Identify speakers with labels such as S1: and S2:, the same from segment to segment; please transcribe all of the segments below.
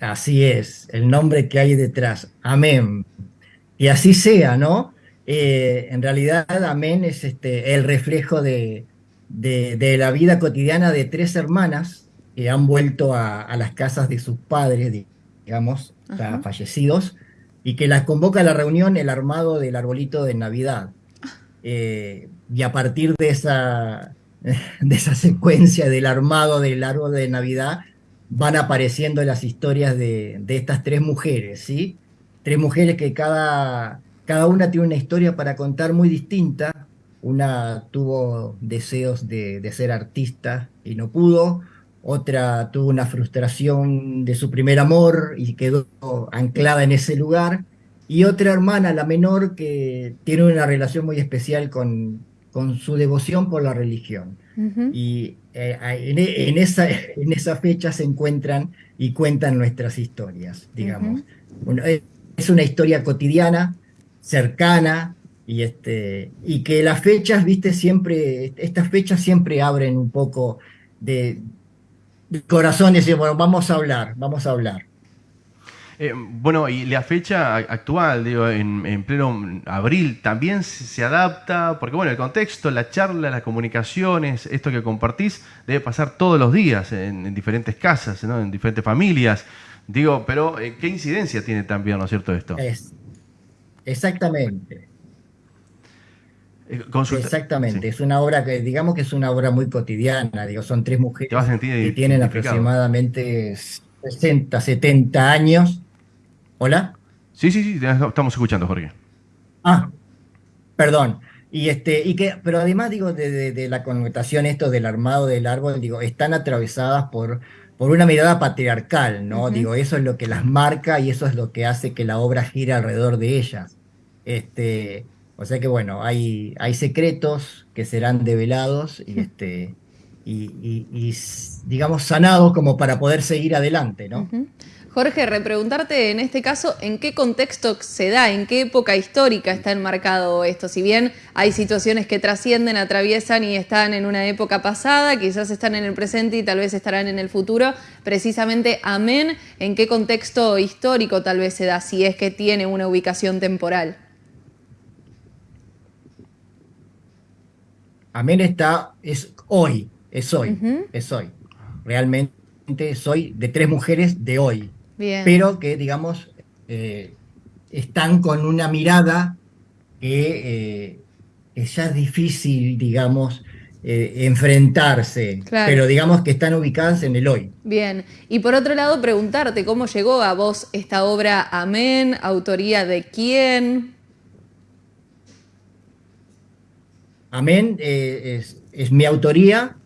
S1: Así es, el nombre que hay detrás. Amén. Y así sea, ¿no? Eh, en realidad, amén es este, el reflejo de, de, la vida cotidiana de tres hermanas que han vuelto a, las casas de sus padres, digamos, fallecidos, y que las convoca a la reunión el armado del arbolito de Navidad. Eh, y a partir de esa, de esa secuencia del armado del árbol de Navidad, van apareciendo las historias de, estas tres mujeres, ¿sí? Tres mujeres que cada, cada una tiene una historia para contar muy distinta. Una tuvo deseos de, de ser artista y no pudo, otra tuvo una frustración de su primer amor y quedó anclada en ese lugar, y otra hermana, la menor, que tiene una relación muy especial con, con su devoción por la religión. Y eh, en, esa, en esa fecha se encuentran y cuentan nuestras historias, digamos. es una historia cotidiana, cercana, y, este, y que las fechas, viste, siempre, estas fechas siempre abren un poco de, corazón y decir, bueno, vamos a hablar, vamos a hablar.
S2: Eh, bueno, y la fecha actual, digo, en, pleno abril, también se, adapta, porque bueno, el contexto, la charla, las comunicaciones, esto que compartís, debe pasar todos los días en, diferentes casas, ¿no? en diferentes familias. Digo, pero eh, ¿qué incidencia tiene también, ¿no es cierto, esto? Es,
S1: exactamente. Eh, exactamente, es una obra que, digamos que es una obra muy cotidiana, digo, son tres mujeres que tienen aproximadamente 60, 70 años ¿Hola?
S2: Sí, sí, sí, estamos escuchando, Jorge.
S1: Ah, perdón. Y este, y que, pero además digo, de, la connotación esto del armado del árbol, digo, están atravesadas por, por una mirada patriarcal, ¿no? Digo, eso es lo que las marca y eso es lo que hace que la obra gire alrededor de ellas. Este, o sea que bueno, hay, hay secretos que serán develados y este. Y, digamos sanados como para poder seguir adelante, ¿no?
S3: Jorge, repreguntarte en este caso, ¿en qué contexto se da? ¿En qué época histórica está enmarcado esto? Si bien hay situaciones que trascienden, atraviesan y están en una época pasada, quizás están en el presente y tal vez estarán en el futuro, precisamente Amén, ¿en qué contexto histórico tal vez se da, si es que tiene una ubicación temporal?
S1: Amén está, es hoy, es hoy, es hoy. Realmente soy de tres mujeres de hoy pero que, digamos, eh, están con una mirada que, eh, ya es difícil, digamos, eh, enfrentarse, pero digamos que están ubicadas en el hoy.
S3: Bien, y por otro lado preguntarte cómo llegó a vos esta obra Amén, autoría de quién.
S1: Amén es es mi autoría,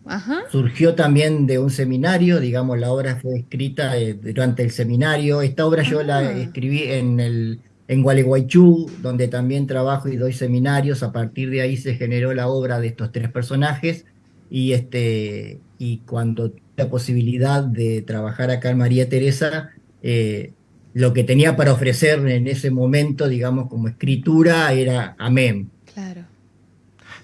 S1: surgió también de un seminario, digamos, la obra fue escrita eh, durante el seminario. Esta obra yo la ah. escribí en, el, en Gualeguaychú, donde también trabajo y doy seminarios. A partir de ahí se generó la obra de estos tres personajes. Y, este, y cuando tuve la posibilidad de trabajar acá en María Teresa, eh, lo que tenía para ofrecer en ese momento, digamos, como escritura, era amén. Claro.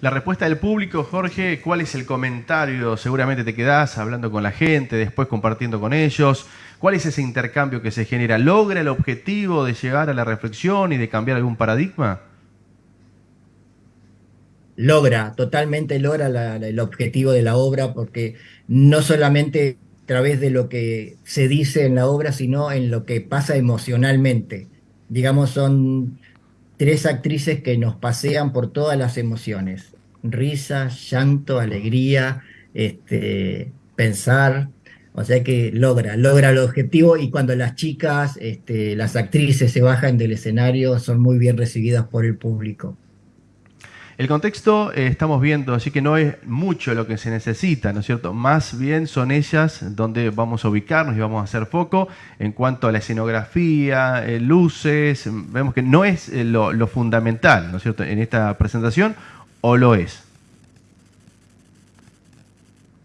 S2: La respuesta del público, Jorge, ¿cuál es el comentario? Seguramente te quedás hablando con la gente, después compartiendo con ellos. ¿Cuál es ese intercambio que se genera? ¿Logra el objetivo de llegar a la reflexión y de cambiar algún paradigma?
S1: Logra, totalmente logra el objetivo de la obra, porque no solamente a través de lo que se dice en la obra, sino en lo que pasa emocionalmente. Digamos, son tres actrices que nos pasean por todas las emociones. Risa, llanto, alegría, este, pensar. O sea que logra, logra el objetivo y cuando las chicas, este, las actrices se bajan del escenario, son muy bien recibidas por el público.
S2: El contexto eh, estamos viendo, así que no es mucho lo que se necesita, ¿no es cierto? Más bien son ellas donde vamos a ubicarnos y vamos a hacer foco en cuanto a la escenografía, eh, luces, vemos que no es eh, lo, fundamental, ¿no es cierto? En esta presentación, ¿o lo es?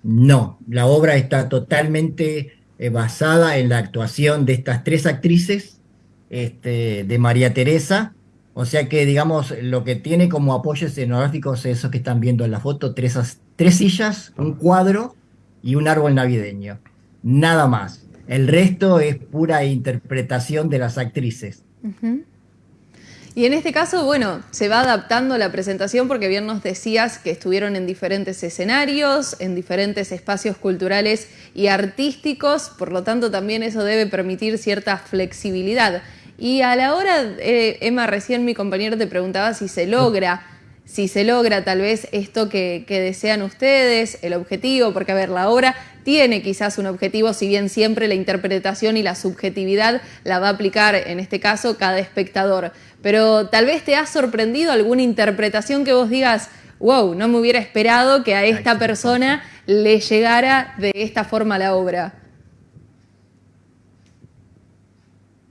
S1: No, la obra está totalmente basada en la actuación de estas tres actrices, este, de María Teresa, o sea que, digamos, lo que tiene como apoyo escenográfico es eso que están viendo en la foto, tres, tres sillas, un cuadro y un árbol navideño. nada más. El resto es pura interpretación de las actrices.
S3: Y en este caso, bueno, se va adaptando la presentación porque bien nos decías que estuvieron en diferentes escenarios, en diferentes espacios culturales y artísticos, por lo tanto también eso debe permitir cierta flexibilidad. Y a la hora, eh, Emma, recién mi compañero te preguntaba si se logra si se logra tal vez esto que, desean ustedes, el objetivo, porque a ver, la obra tiene quizás un objetivo, si bien siempre la interpretación y la subjetividad la va a aplicar, en este caso, cada espectador. Pero tal vez te ha sorprendido alguna interpretación que vos digas, wow, no me hubiera esperado que a esta persona le llegara de esta forma la obra.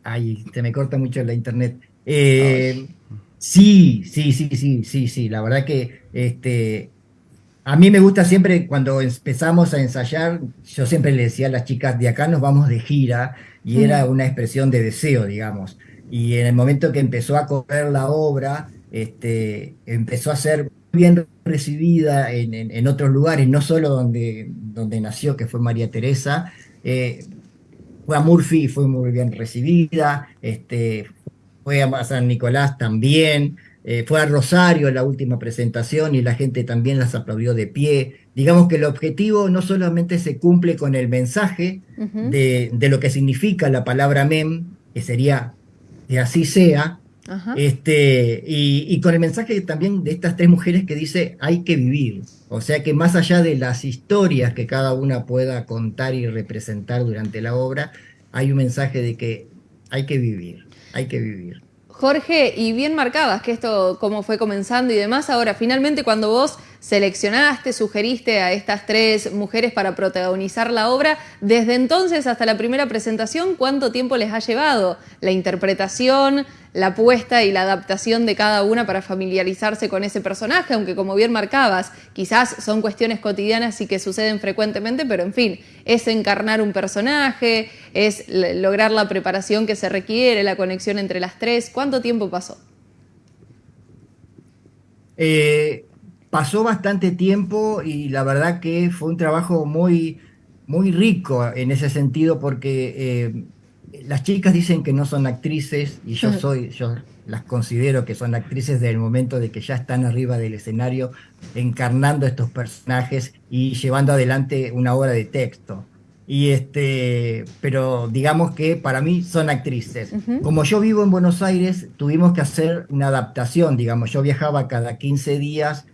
S1: Ay, se me corta mucho la internet. Eh, Sí, sí, sí, sí, sí, sí. La verdad que este, a mí me gusta siempre cuando empezamos a ensayar, yo siempre le decía a las chicas, de acá nos vamos de gira, y era una expresión de deseo, digamos. Y en el momento que empezó a correr la obra, este, empezó a ser bien recibida en, otros lugares, no solo donde, donde nació, que fue María Teresa, eh, fue a Murphy, fue muy bien recibida, este, fue a San Nicolás también, eh, fue a Rosario la última presentación y la gente también las aplaudió de pie. Digamos que el objetivo no solamente se cumple con el mensaje de, lo que significa la palabra mem, que sería que así sea, este, y, y, con el mensaje también de estas tres mujeres que dice hay que vivir. O sea que más allá de las historias que cada una pueda contar y representar durante la obra, hay un mensaje de que hay que vivir hay que vivir.
S3: Jorge, y bien marcabas que esto, cómo fue comenzando y demás, ahora finalmente cuando vos seleccionaste, sugeriste a estas tres mujeres para protagonizar la obra, desde entonces hasta la primera presentación, ¿cuánto tiempo les ha llevado la interpretación, la puesta y la adaptación de cada una para familiarizarse con ese personaje, aunque como bien marcabas, quizás son cuestiones cotidianas y que suceden frecuentemente, pero en fin, es encarnar un personaje, es lograr la preparación que se requiere, la conexión entre las tres. ¿Cuánto tiempo pasó?
S1: Eh, pasó bastante tiempo y la verdad que fue un trabajo muy, muy rico en ese sentido porque eh, las chicas dicen que no son actrices y yo soy, yo las considero que son actrices desde el momento de que ya están arriba del escenario encarnando estos personajes y llevando adelante una obra de texto. Y este, pero digamos que para mí son actrices. Como yo vivo en Buenos Aires, tuvimos que hacer una adaptación, digamos, yo viajaba cada 15 días,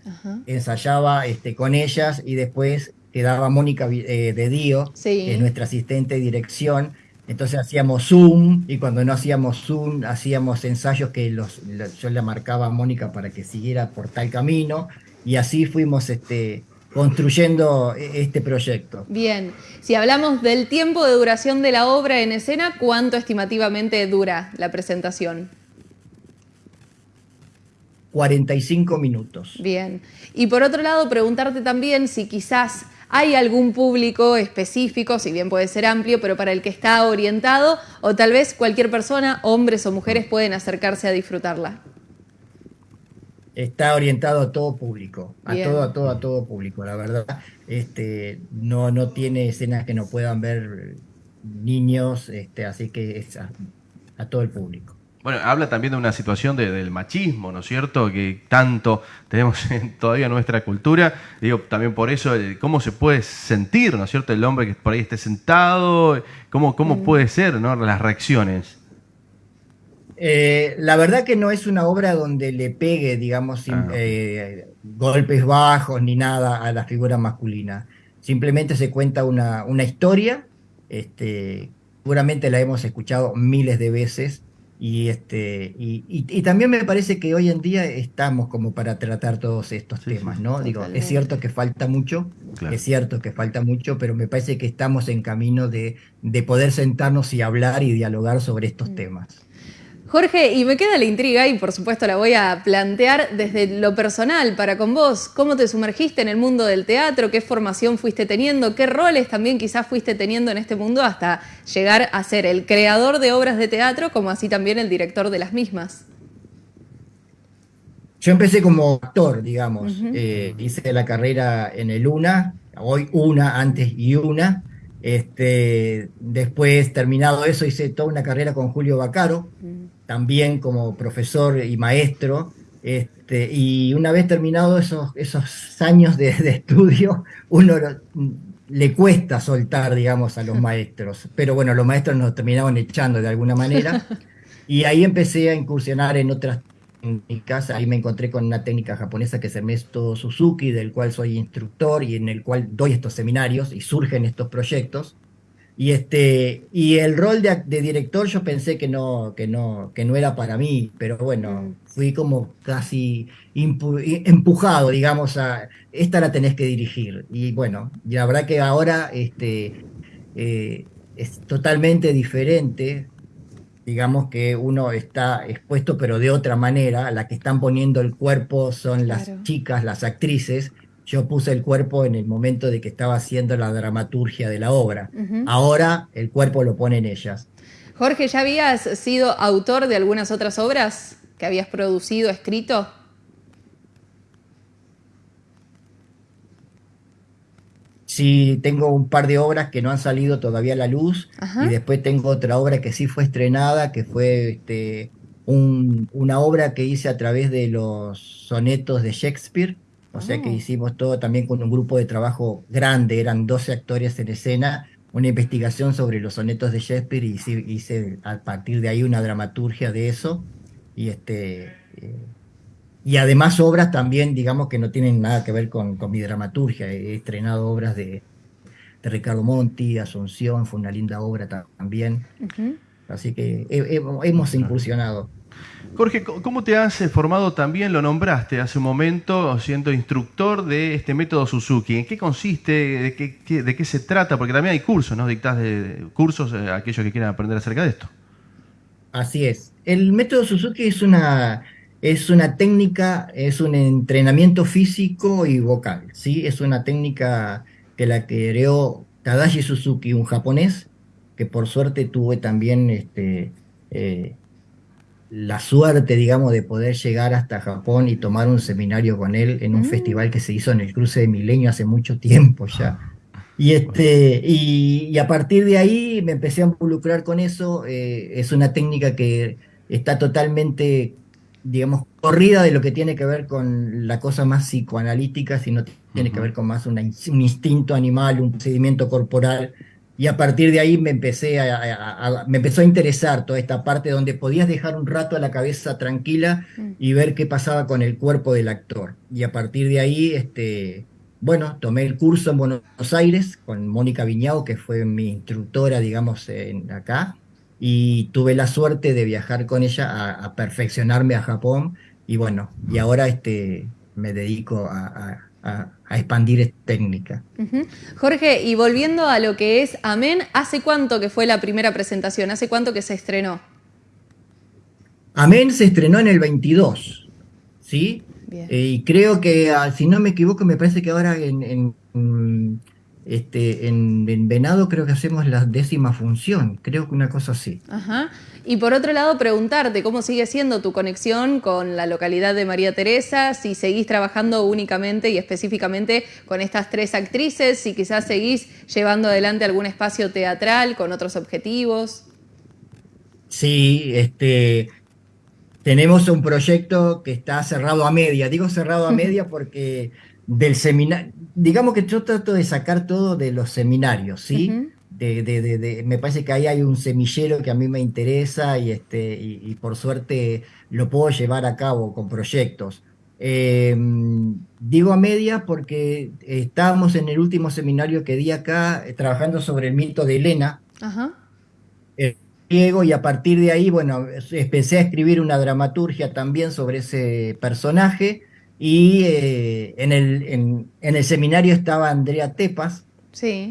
S1: ensayaba este, con ellas y después quedaba Mónica eh, de Dio, que es nuestra asistente de dirección, entonces hacíamos Zoom y cuando no hacíamos Zoom hacíamos ensayos que los, yo le marcaba a Mónica para que siguiera por tal camino y así fuimos este, construyendo e, este proyecto.
S3: Bien, si hablamos del tiempo de duración de la obra en escena, ¿cuánto estimativamente dura la presentación?
S1: 45 minutos.
S3: Bien, y por otro lado, preguntarte también si quizás ¿Hay algún público específico, si bien puede ser amplio, pero para el que está orientado? ¿O tal vez cualquier persona, hombres o mujeres, pueden acercarse a disfrutarla?
S1: Está orientado a todo público, a todo, a todo, a todo público, la verdad. Este, no, no tiene escenas que no puedan ver niños, este, así que es a todo el público.
S2: Bueno, habla también de una situación del machismo, ¿no es cierto? Que tanto tenemos en todavía nuestra cultura. Digo, también por eso, cómo se puede sentir, ¿no es cierto? El hombre que por ahí esté sentado, cómo, cómo mm. puede ser, ¿no? Las reacciones.
S1: Eh, la verdad que no es una obra donde le pegue, digamos, ah, eh, golpes bajos ni nada a la figura masculina. Simplemente se cuenta una, una historia, este, seguramente la hemos escuchado miles de veces, y, este, y, también me parece que hoy en día estamos como para tratar todos estos temas, ¿no? Digo, es cierto que falta mucho, es cierto que falta mucho, pero me parece que estamos en camino de, de poder sentarnos y hablar y dialogar sobre estos mm. temas.
S3: Jorge, y me queda la intriga y por supuesto la voy a plantear desde lo personal para con vos. ¿Cómo te sumergiste en el mundo del teatro? ¿Qué formación fuiste teniendo? ¿Qué roles también quizás fuiste teniendo en este mundo hasta llegar a ser el creador de obras de teatro como así también el director de las mismas?
S1: Yo empecé como actor, digamos. Eh, hice la carrera en el UNA, hoy UNA, antes y UNA, Este, después, terminado eso, hice toda una carrera con Julio Bacaro, mm. También como profesor y maestro. Este, y una vez terminado esos, esos años de, estudio, uno le cuesta soltar, digamos, a los maestros. Pero bueno, los maestros nos terminaban echando de alguna manera. Y ahí empecé a incursionar en otras técnicas. Ahí me encontré con una técnica japonesa que es el método Suzuki, del cual soy instructor y en el cual doy estos seminarios y surgen estos proyectos. Y, este, y el rol de, director yo pensé que no, que, no, que no era para mí, pero bueno, fui como casi empujado, digamos, a esta la tenés que dirigir. Y bueno, la verdad que ahora este, eh, es totalmente diferente, digamos que uno está expuesto pero de otra manera, la que están poniendo el cuerpo son las chicas, las actrices, yo puse el cuerpo en el momento de que estaba haciendo la dramaturgia de la obra. Ahora el cuerpo lo ponen ellas.
S3: Jorge, ¿ya habías sido autor de algunas otras obras que habías producido, escrito?
S1: Sí, tengo un par de obras que no han salido todavía a la luz y después tengo otra obra que sí fue estrenada, que fue este, una obra que hice a través de los sonetos de Shakespeare o sea que oh. hicimos todo también con un grupo de trabajo grande, eran 12 actores en escena, una investigación sobre los sonetos de Shakespeare y hice, a partir de ahí una dramaturgia de eso. Y, este, eh, y además obras también, digamos, que no tienen nada que ver con, mi dramaturgia. He estrenado obras de, Ricardo Monti, Asunción, fue una linda obra también. Así que hemos incursionado.
S2: Jorge, ¿cómo te has formado también? Lo nombraste hace un momento siendo instructor de este método Suzuki. ¿En qué consiste? ¿De qué, de qué se trata? Porque también hay cursos, ¿no? Dictás de, cursos a aquellos que quieran aprender acerca de esto.
S1: Así es. El método Suzuki es una, es una técnica, es un entrenamiento físico y vocal. ¿sí? Es una técnica que la creó Tadashi Suzuki, un japonés, que por suerte tuve también este, eh, la suerte, digamos, de poder llegar hasta Japón y tomar un seminario con él en un mm. festival que se hizo en el cruce de Milenio hace mucho tiempo ya. Y, este, y, a partir de ahí me empecé a involucrar con eso. Eh, es una técnica que está totalmente, digamos, corrida de lo que tiene que ver con la cosa más psicoanalítica, sino tiene que ver con más un instinto animal, un procedimiento corporal y a partir de ahí me, empecé a, me empezó a interesar toda esta parte donde podías dejar un rato a la cabeza tranquila y ver qué pasaba con el cuerpo del actor. Y a partir de ahí, este, bueno, tomé el curso en Buenos Aires con Mónica Viñao, que fue mi instructora, digamos, en, acá, y tuve la suerte de viajar con ella a, perfeccionarme a Japón. Y bueno, y ahora este, me dedico a a, expandir esta técnica.
S3: Jorge, y volviendo a lo que es Amén, ¿hace cuánto que fue la primera presentación? ¿Hace cuánto que se estrenó?
S1: Amén se estrenó en el 22, ¿sí? Eh, y creo que, ah, si no me equivoco, me parece que ahora en, este, en, Venado creo que hacemos la décima función, creo que una cosa así.
S3: Ajá. Y por otro lado, preguntarte cómo sigue siendo tu conexión con la localidad de María Teresa, si seguís trabajando únicamente y específicamente con estas tres actrices, si quizás seguís llevando adelante algún espacio teatral con otros objetivos.
S1: Sí, este, tenemos un proyecto que está cerrado a media. Digo cerrado a media porque del seminario, digamos que yo trato de sacar todo de los seminarios, ¿sí? de, me parece que ahí hay un semillero que a mí me interesa y, este, y, por suerte lo puedo llevar a cabo con proyectos. Em, digo a media porque estábamos en el último seminario que di acá eh, trabajando sobre el mito de Elena, el griego, y a partir de ahí, bueno, empecé a escribir una dramaturgia también sobre ese personaje. Y eh, en, el, en, en el seminario estaba Andrea Tepas,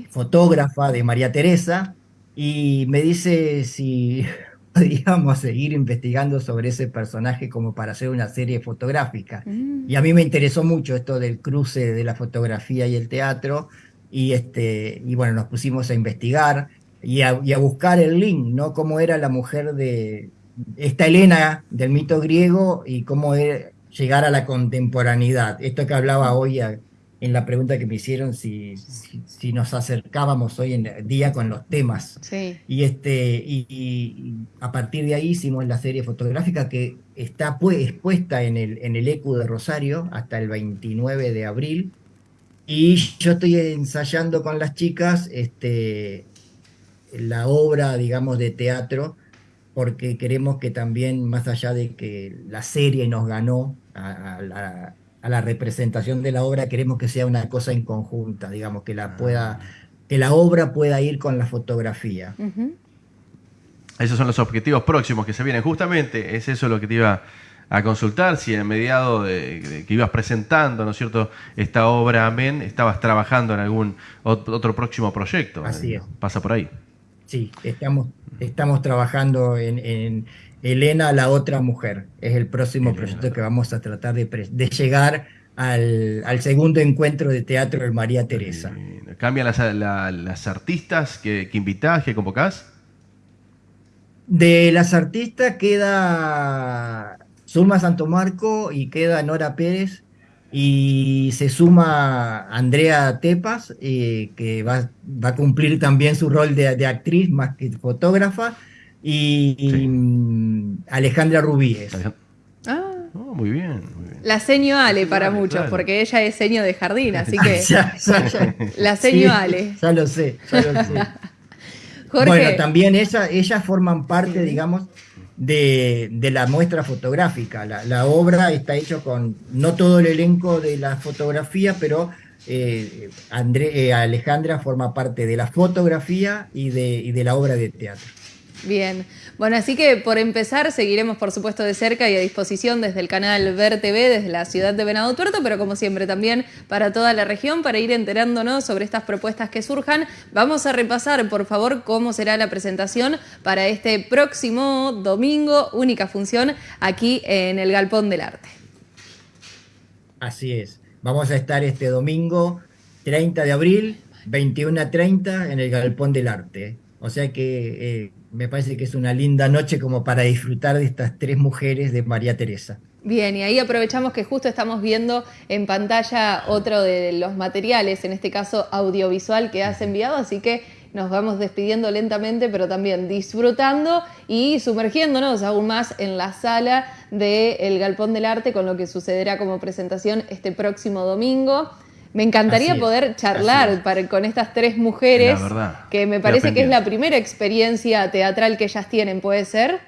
S1: fotógrafa de María Teresa, y me dice si podíamos seguir investigando sobre ese personaje como para hacer una serie fotográfica. Mm. Y a mí me interesó mucho esto del cruce de la fotografía y el teatro, y, este, y bueno, nos pusimos a investigar y a, buscar el link, ¿no? Cómo era la mujer de esta Helena del mito griego y cómo era llegar a la contemporaneidad. Esto que hablaba hoy en la pregunta que me hicieron si, si, nos acercábamos hoy en día con los temas.
S3: Sí.
S1: Y, este, y, a partir de ahí hicimos la serie fotográfica que está expuesta en el, en el ECU de Rosario hasta el 29 de abril. Y yo estoy ensayando con las chicas este, la obra, digamos, de teatro, porque queremos que también, más allá de que la serie nos ganó a la a la representación de la obra, queremos que sea una cosa en conjunta, digamos, que la, ah. pueda, que la obra pueda ir con la fotografía.
S2: Esos son los objetivos próximos que se vienen. Justamente es eso lo que te iba a consultar, si en mediado de, que ibas presentando, ¿no es cierto?, esta obra Amén, estabas trabajando en algún otro próximo proyecto.
S1: Así es.
S2: Pasa por ahí.
S1: Sí, estamos, estamos trabajando en Elena, la otra mujer. Es el próximo proyecto que vamos a tratar de, llegar al, segundo encuentro de teatro de María Teresa.
S2: ¿Cambian las, artistas que, que, invitás, que convocás?
S1: De las artistas queda Zulma Santomarco y queda Nora Pérez y se suma Andrea Tepas, eh, que va, a cumplir también su rol de actriz más que fotógrafa y, mm, Alejandra Rubíes.
S3: Ah.
S2: Oh, muy, bien,
S3: La seño Ale para muchos, porque ella es seño de jardín, así que. la seño Ale.
S1: Ya lo sé, ya lo sé. Bueno, también ellas forman parte, digamos, de, la muestra fotográfica. La, obra está hecha con no todo el elenco de la fotografía, pero eh, eh, Alejandra forma parte de la fotografía y de, y de la obra de teatro.
S3: Bien, bueno, así que por empezar seguiremos por supuesto de cerca y a disposición desde el canal Ver TV, desde la ciudad de Venado Tuerto, pero como siempre también para toda la región, para ir enterándonos sobre estas propuestas que surjan. Vamos a repasar, por favor, cómo será la presentación para este próximo domingo, única función aquí en el Galpón del Arte.
S1: Así es, vamos a estar este domingo 30 de abril, 21 a 30 en el Galpón del Arte. O sea que... Eh, me parece que es una linda noche como para disfrutar de estas tres mujeres de María Teresa.
S3: Bien, y ahí aprovechamos que justo estamos viendo en pantalla otro de los materiales, en este caso audiovisual que has enviado, así que nos vamos despidiendo lentamente, pero también disfrutando y sumergiéndonos aún más en la sala del Galpón del Arte con lo que sucederá como presentación este próximo domingo. Me encantaría poder charlar con estas tres mujeres, que me parece que es la primera experiencia teatral que ellas tienen, ¿puede ser?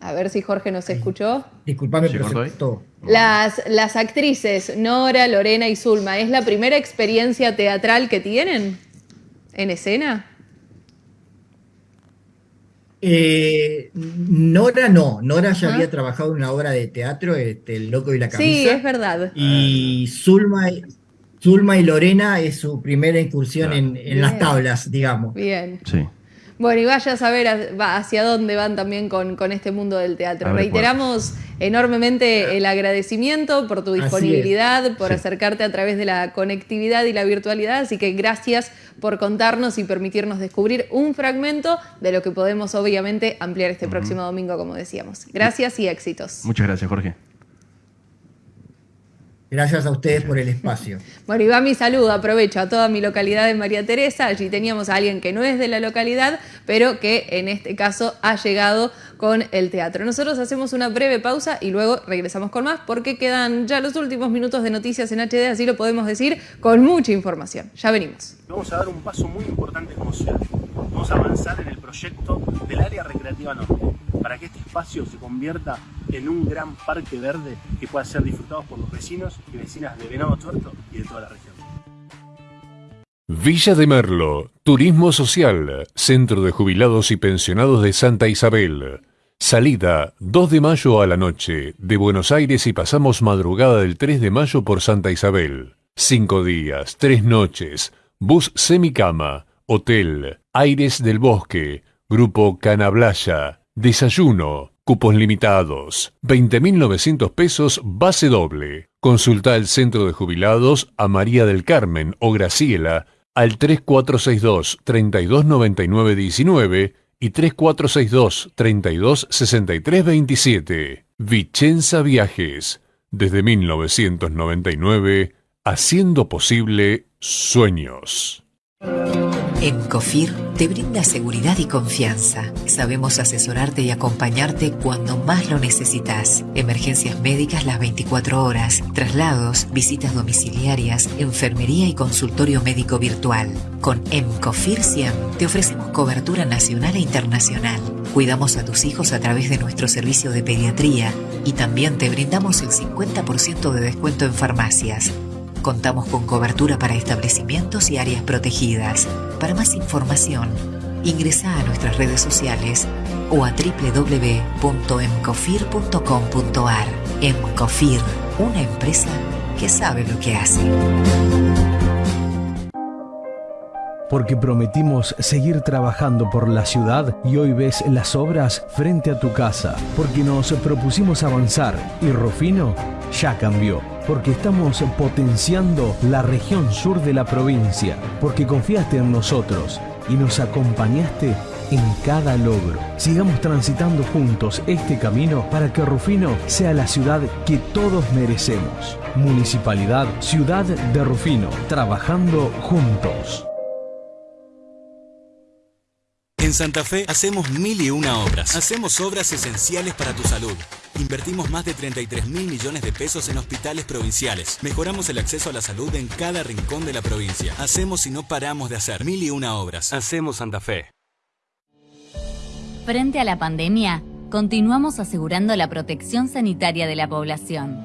S3: A ver si Jorge nos escuchó.
S1: Disculpame, pero
S3: Las, las actrices Nora, Lorena y Zulma, ¿es la primera experiencia teatral que tienen en escena?
S1: Eh, Nora no, Nora ya había trabajado en una obra de teatro, este, El Loco y la Camisa.
S3: Sí, es verdad.
S1: Y Zulma, Zulma y Lorena es su primera incursión en, las tablas, digamos.
S3: Bien. Sí. Bueno, y vaya a saber hacia dónde van también con, con este mundo del teatro. Reiteramos enormemente el agradecimiento por tu disponibilidad, por acercarte a través de la conectividad y la virtualidad, así que gracias por contarnos y permitirnos descubrir un fragmento de lo que podemos obviamente ampliar este próximo domingo, como decíamos. Gracias y éxitos.
S2: Muchas gracias, Jorge.
S1: Gracias a ustedes por el espacio.
S3: Bueno, y va mi saludo, aprovecho a toda mi localidad de María Teresa. Allí teníamos a alguien que no es de la localidad, pero que en este caso ha llegado con el teatro. Nosotros hacemos una breve pausa y luego regresamos con más porque quedan ya los últimos minutos de noticias en HD, así lo podemos decir, con mucha información. Ya venimos.
S4: Vamos a dar un paso muy importante como ciudad. Vamos a avanzar en el proyecto del área recreativa norte se convierta en un gran parque verde que pueda ser disfrutado por los vecinos y vecinas de Venado Tuerto y de toda la región.
S5: Villa de Merlo, Turismo Social, Centro de Jubilados y Pensionados de Santa Isabel. Salida 2 de mayo a la noche de Buenos Aires y pasamos madrugada del 3 de mayo por Santa Isabel. Cinco días, tres noches, bus semicama, hotel, Aires del Bosque, Grupo Canablaya, desayuno, cupos limitados, 20.900 pesos base doble. Consulta el centro de jubilados a María del Carmen o Graciela al 3462 329919 y 3462 326327. Vicenza Viajes. Desde 1999, haciendo posible sueños.
S6: Encofir te brinda seguridad y confianza. Sabemos asesorarte y acompañarte cuando más lo necesitas. Emergencias médicas las 24 horas, traslados, visitas domiciliarias, enfermería y consultorio médico virtual. Con Encofir 100 te ofrecemos cobertura nacional e internacional. Cuidamos a tus hijos a través de nuestro servicio de pediatría y también te brindamos el 50% de descuento en farmacias. Contamos con cobertura para establecimientos y áreas protegidas. Para más información, ingresa a nuestras redes sociales o a www.emcofir.com.ar. Emcofir, una empresa que sabe lo que hace.
S7: Porque prometimos seguir trabajando por la ciudad y hoy ves las obras frente a tu casa. Porque nos propusimos avanzar y Rufino ya cambió porque estamos potenciando la región sur de la provincia, porque confiaste en nosotros y nos acompañaste en cada logro. Sigamos transitando juntos este camino para que Rufino sea la ciudad que todos merecemos. Municipalidad Ciudad de Rufino, trabajando juntos.
S8: En Santa Fe hacemos mil y una obras. Hacemos obras esenciales para tu salud. Invertimos más de 33 mil millones de pesos en hospitales provinciales. Mejoramos el acceso a la salud en cada rincón de la provincia. Hacemos y no paramos de hacer mil y una obras. Hacemos Santa Fe.
S9: Frente a la pandemia, continuamos asegurando la protección sanitaria de la población.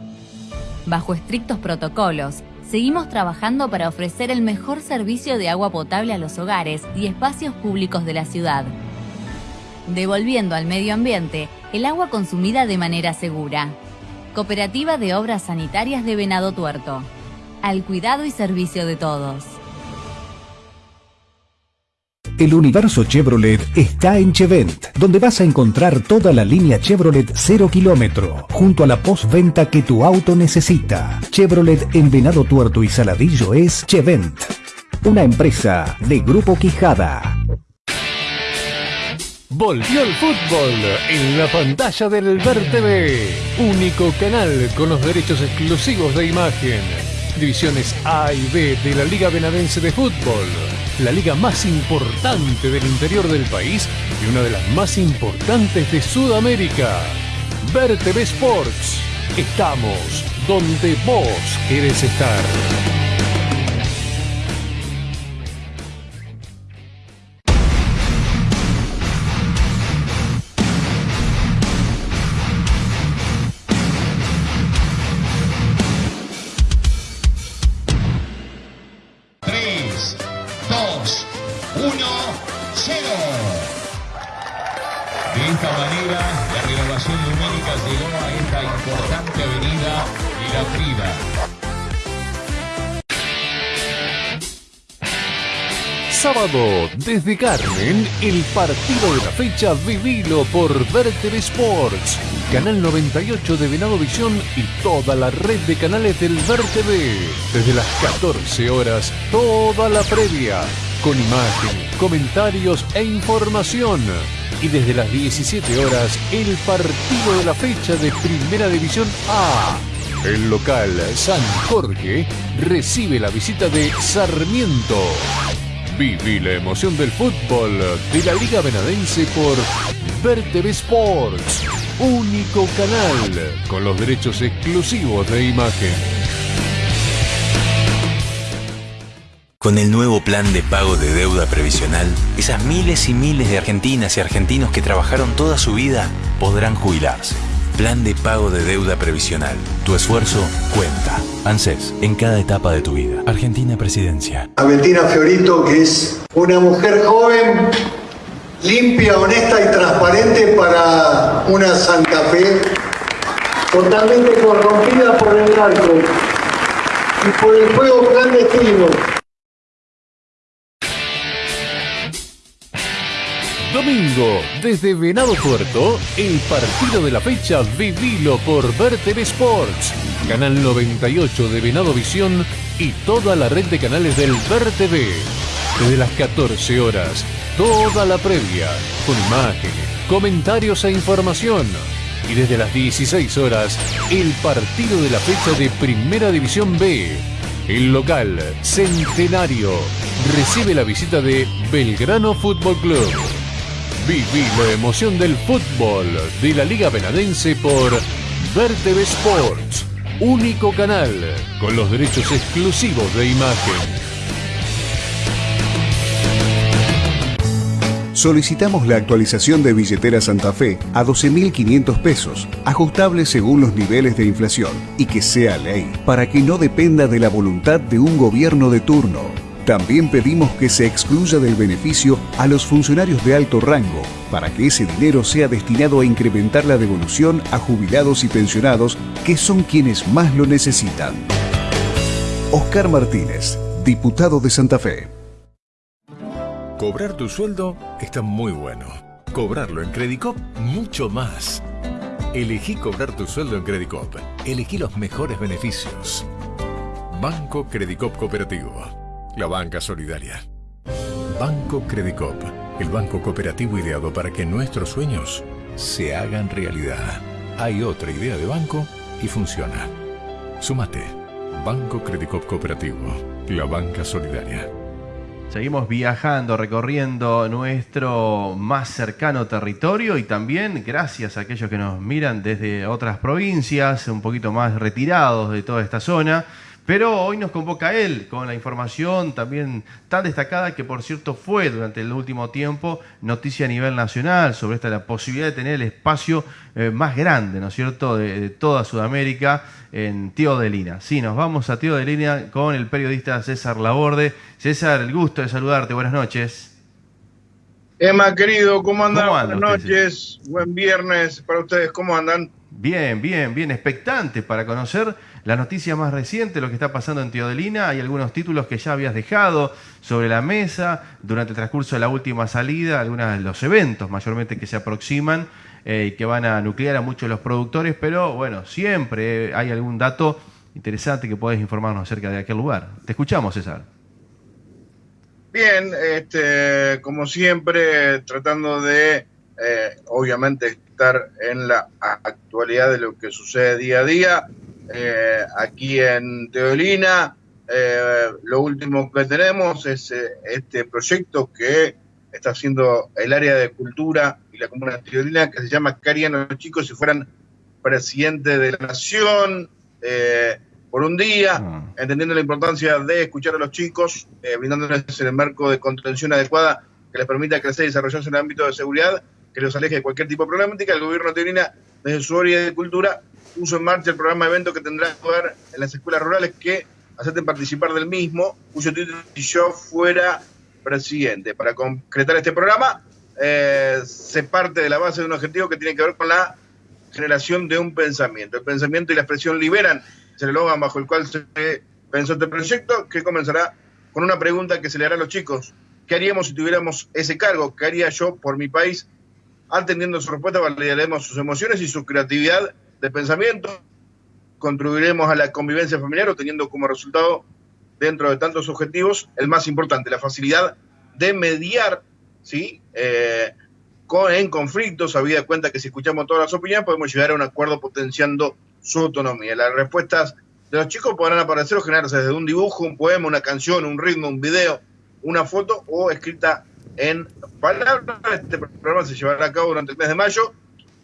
S9: Bajo estrictos protocolos, seguimos trabajando para ofrecer el mejor servicio de agua potable a los hogares y espacios públicos de la ciudad, devolviendo al medio ambiente el agua consumida de manera segura. Cooperativa de Obras Sanitarias de Venado Tuerto. Al cuidado y servicio de todos.
S10: El universo Chevrolet está en Chevent, donde vas a encontrar toda la línea Chevrolet 0 kilómetro, junto a la postventa que tu auto necesita. Chevrolet en Venado Tuerto y Saladillo es Chevent, una empresa de Grupo Quijada.
S5: Volvió el fútbol en la pantalla del Ver único canal con los derechos exclusivos de imagen. Divisiones A y B de la Liga Benadense de Fútbol la liga más importante del interior del país y una de las más importantes de Sudamérica. Ver Sports. Estamos donde vos querés estar. Desde Carmen, el partido de la fecha vivilo por Verter Sports, Canal 98 de Venado Visión y toda la red de canales del Ver TV. Desde las 14 horas, toda la previa, con imagen, comentarios e información. Y desde las 17 horas, el partido de la fecha de Primera División A. El local San Jorge recibe la visita de Sarmiento. Viví la emoción del fútbol de la Liga Benadense por Ver Sports, único canal con los derechos exclusivos de imagen.
S11: Con el nuevo plan de pago de deuda previsional, esas miles y miles de argentinas y argentinos que trabajaron toda su vida podrán jubilarse. Plan de pago de deuda previsional. Tu esfuerzo cuenta. ANSES, en cada etapa de tu vida. Argentina Presidencia.
S12: A Fiorito, que es una mujer joven, limpia, honesta y transparente para una Santa Fe totalmente corrompida por el narco y por el juego clandestino.
S5: Domingo, desde Venado Puerto, el partido de la fecha vivilo por Ver TV Sports, Canal 98 de Venado Visión y toda la red de canales del Ver TV. Desde las 14 horas, toda la previa, con imágenes, comentarios e información. Y desde las 16 horas, el partido de la fecha de Primera División B. El local, Centenario, recibe la visita de Belgrano Fútbol Club. Viví la emoción del fútbol de la Liga Benadense por Vertebe Sports, único canal con los derechos exclusivos de imagen.
S10: Solicitamos la actualización de billetera Santa Fe a 12.500 pesos, ajustable según los niveles de inflación, y que sea ley, para que no dependa de la voluntad de un gobierno de turno. También pedimos que se excluya del beneficio a los funcionarios de alto rango, para que ese dinero sea destinado a incrementar la devolución a jubilados y pensionados, que son quienes más lo necesitan. Oscar Martínez, diputado de Santa Fe.
S13: Cobrar tu sueldo está muy bueno. Cobrarlo en Credicop, mucho más. Elegí cobrar tu sueldo en Credicop. Elegí los mejores beneficios. Banco Credicop Cooperativo. La banca solidaria. Banco Credicop. El banco cooperativo ideado para que nuestros sueños se hagan realidad. Hay otra idea de banco y funciona. Súmate. Banco Credicop Cooperativo. La banca solidaria.
S2: Seguimos viajando, recorriendo nuestro más cercano territorio y también gracias a aquellos que nos miran desde otras provincias, un poquito más retirados de toda esta zona. Pero hoy nos convoca él con la información también tan destacada que por cierto fue durante el último tiempo noticia a nivel nacional sobre esta la posibilidad de tener el espacio eh, más grande, ¿no es cierto?, de, toda Sudamérica en Tío de Lina. Sí, nos vamos a Tío de Lina con el periodista César Laborde. César, el gusto de saludarte, buenas noches.
S14: Emma, querido, ¿cómo andan? buenas noches, buen viernes para ustedes, ¿cómo andan?
S2: Bien, bien, bien, expectante para conocer la noticia más reciente, lo que está pasando en Teodelina. Hay algunos títulos que ya habías dejado sobre la mesa durante el transcurso de la última salida, algunos de los eventos mayormente que se aproximan eh, y que van a nuclear a muchos de los productores, pero bueno, siempre hay algún dato interesante que podés informarnos acerca de aquel lugar. Te escuchamos, César.
S14: Bien, este, como siempre, tratando de, eh, obviamente, estar en la actualidad de lo que sucede día a día. Eh, aquí en Teolina, eh, lo último que tenemos es eh, este proyecto que está haciendo el área de cultura y la comuna de Teolina, que se llama ¿Qué harían los chicos si fueran presidente de la nación? por un día, ah. entendiendo la importancia de escuchar a los chicos, brindándoles el marco de contención adecuada que les permita crecer y desarrollarse en el ámbito de seguridad que los aleje de cualquier tipo de problemática, el gobierno de Teorina, desde su área de cultura, puso en marcha el programa de eventos que tendrá lugar en las escuelas rurales que acepten participar del mismo, cuyo título si yo fuera presidente. Para concretar este programa, eh, se parte de la base de un objetivo que tiene que ver con la generación de un pensamiento. El pensamiento y la expresión liberan, se el eslogan bajo el cual se pensó este proyecto, que comenzará con una pregunta que se le hará a los chicos. ¿Qué haríamos si tuviéramos ese cargo? ¿Qué haría yo por mi país? Atendiendo su respuesta, validaremos sus emociones y su creatividad de pensamiento. Contribuiremos a la convivencia familiar, obteniendo como resultado, dentro de tantos objetivos, el más importante, la facilidad de mediar ¿sí? Eh, con, en conflictos, habida cuenta que si escuchamos todas las opiniones podemos llegar a un acuerdo potenciando su autonomía. Las respuestas de los chicos podrán aparecer o generarse desde un dibujo, un poema, una canción, un ritmo, un video, una foto o escrita en palabras. Este programa se llevará a cabo durante el mes de mayo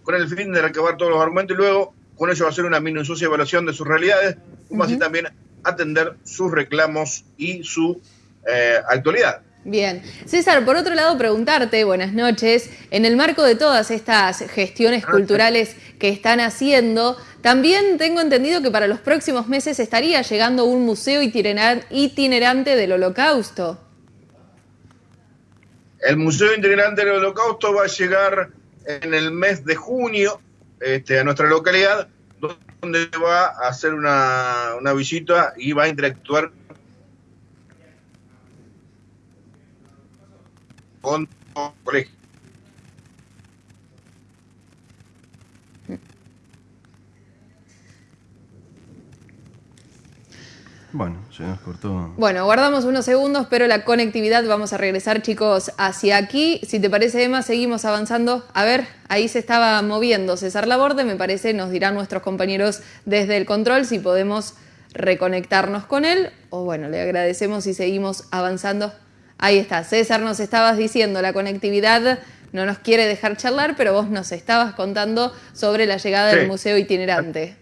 S14: con el fin de recabar todos los argumentos y luego con ello hacer una minuciosa evaluación de sus realidades, como así también atender sus reclamos y su eh, actualidad.
S3: Bien. César, por otro lado, preguntarte, buenas noches, en el marco de todas estas gestiones culturales que están haciendo, también tengo entendido que para los próximos meses estaría llegando un museo itinerante del holocausto.
S14: El Museo Integrante del Holocausto va a llegar en el mes de junio este, a nuestra localidad, donde va a hacer una, una visita y va a interactuar con colegios.
S2: Bueno, se nos cortó.
S3: Bueno, guardamos unos segundos, pero la conectividad, vamos a regresar chicos hacia aquí. Si te parece Emma, seguimos avanzando. A ver, ahí se estaba moviendo César Laborde, me parece, nos dirán nuestros compañeros desde el control si podemos reconectarnos con él. O bueno, le agradecemos y seguimos avanzando. Ahí está, César, nos estabas diciendo, la conectividad no nos quiere dejar charlar, pero vos nos estabas contando sobre la llegada del museo itinerante.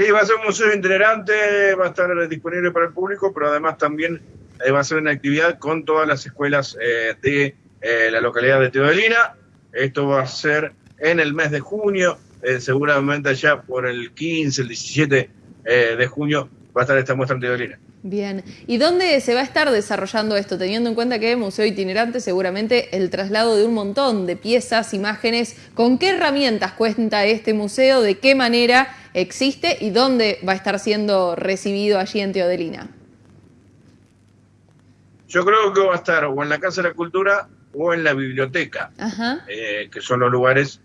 S14: Sí, va a ser un museo itinerante, va a estar disponible para el público, pero además también eh, va a ser una actividad con todas las escuelas eh, de eh, la localidad de Teodolina. Esto va a ser en el mes de junio, seguramente ya por el 15, el 17 de junio va a estar esta muestra en Teodolina.
S3: Bien, ¿y dónde se va a estar desarrollando esto? Teniendo en cuenta que Museo Itinerante seguramente el traslado de un montón de piezas, imágenes, ¿con qué herramientas cuenta este museo? ¿De qué manera existe y dónde va a estar siendo recibido allí en Teodelina?
S14: Yo creo que va a estar o en la Casa de la Cultura o en la biblioteca, eh, que son los lugares